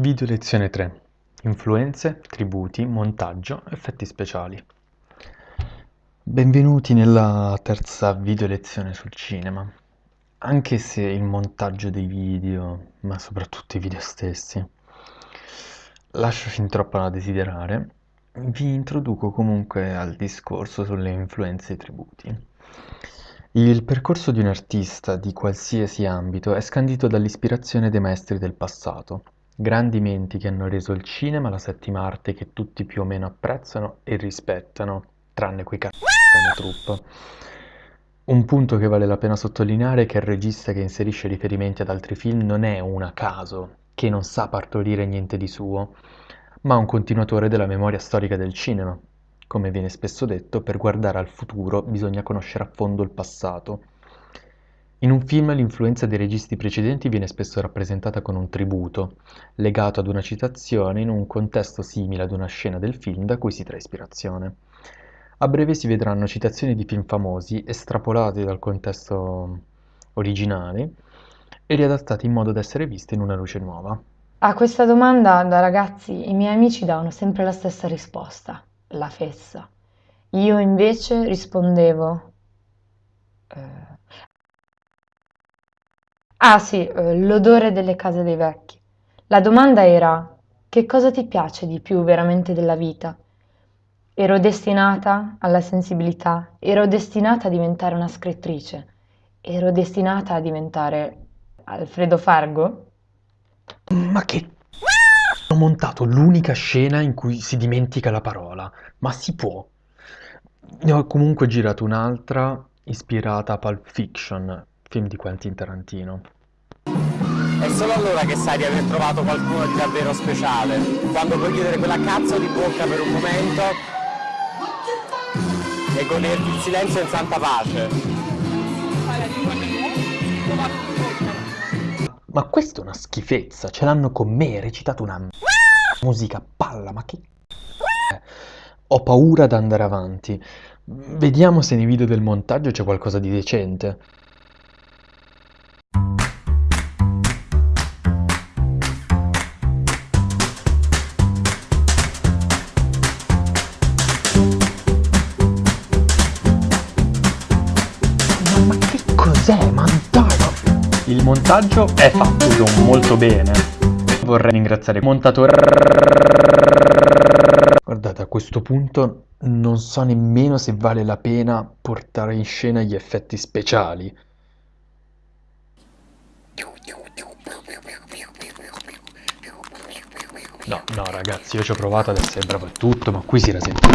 Video lezione 3. Influenze, tributi, montaggio, effetti speciali. Benvenuti nella terza video lezione sul cinema. Anche se il montaggio dei video, ma soprattutto i video stessi, lascia fin troppo da desiderare, vi introduco comunque al discorso sulle influenze e tributi. Il percorso di un artista di qualsiasi ambito è scandito dall'ispirazione dei maestri del passato Grandi menti che hanno reso il cinema la settima arte che tutti più o meno apprezzano e rispettano, tranne quei c***o della troupe. Un punto che vale la pena sottolineare è che il regista che inserisce riferimenti ad altri film non è un a caso, che non sa partorire niente di suo, ma un continuatore della memoria storica del cinema. Come viene spesso detto, per guardare al futuro bisogna conoscere a fondo il passato in un film l'influenza dei registi precedenti viene spesso rappresentata con un tributo, legato ad una citazione in un contesto simile ad una scena del film da cui si trae ispirazione. A breve si vedranno citazioni di film famosi estrapolati dal contesto originale e riadattati in modo da essere viste in una luce nuova. A questa domanda da ragazzi i miei amici davano sempre la stessa risposta, la fessa. Io invece rispondevo... Ah sì, eh, l'odore delle case dei vecchi. La domanda era: che cosa ti piace di più veramente della vita? Ero destinata alla sensibilità, ero destinata a diventare una scrittrice, ero destinata a diventare Alfredo Fargo? Ma che... Ho montato l'unica scena in cui si dimentica la parola, ma si può. Ne ho comunque girato un'altra ispirata a Pulp Fiction, film di Quentin Tarantino. È solo allora che sai di aver trovato qualcuno di davvero speciale, quando puoi chiudere quella cazzo di bocca per un momento e goderti il silenzio in santa pace. Ma questa è una schifezza, ce l'hanno con me, recitato una musica palla, ma che... Ho paura ad andare avanti. Vediamo se nei video del montaggio c'è qualcosa di decente. Cos'è? Ma dai! Il montaggio è fatto molto bene. Vorrei ringraziare il montatore. Guardate, a questo punto non so nemmeno se vale la pena portare in scena gli effetti speciali. No, no ragazzi, io ci ho provato ad essere bravo e tutto, ma qui si era sempre.